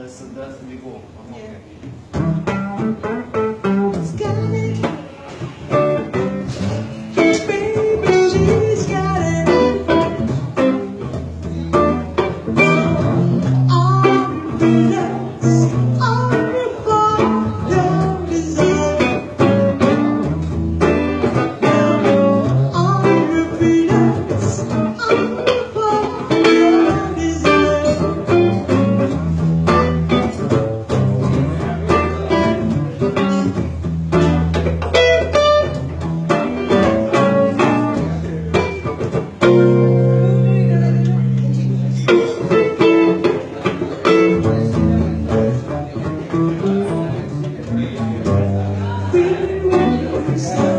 let's let's we go. Christ.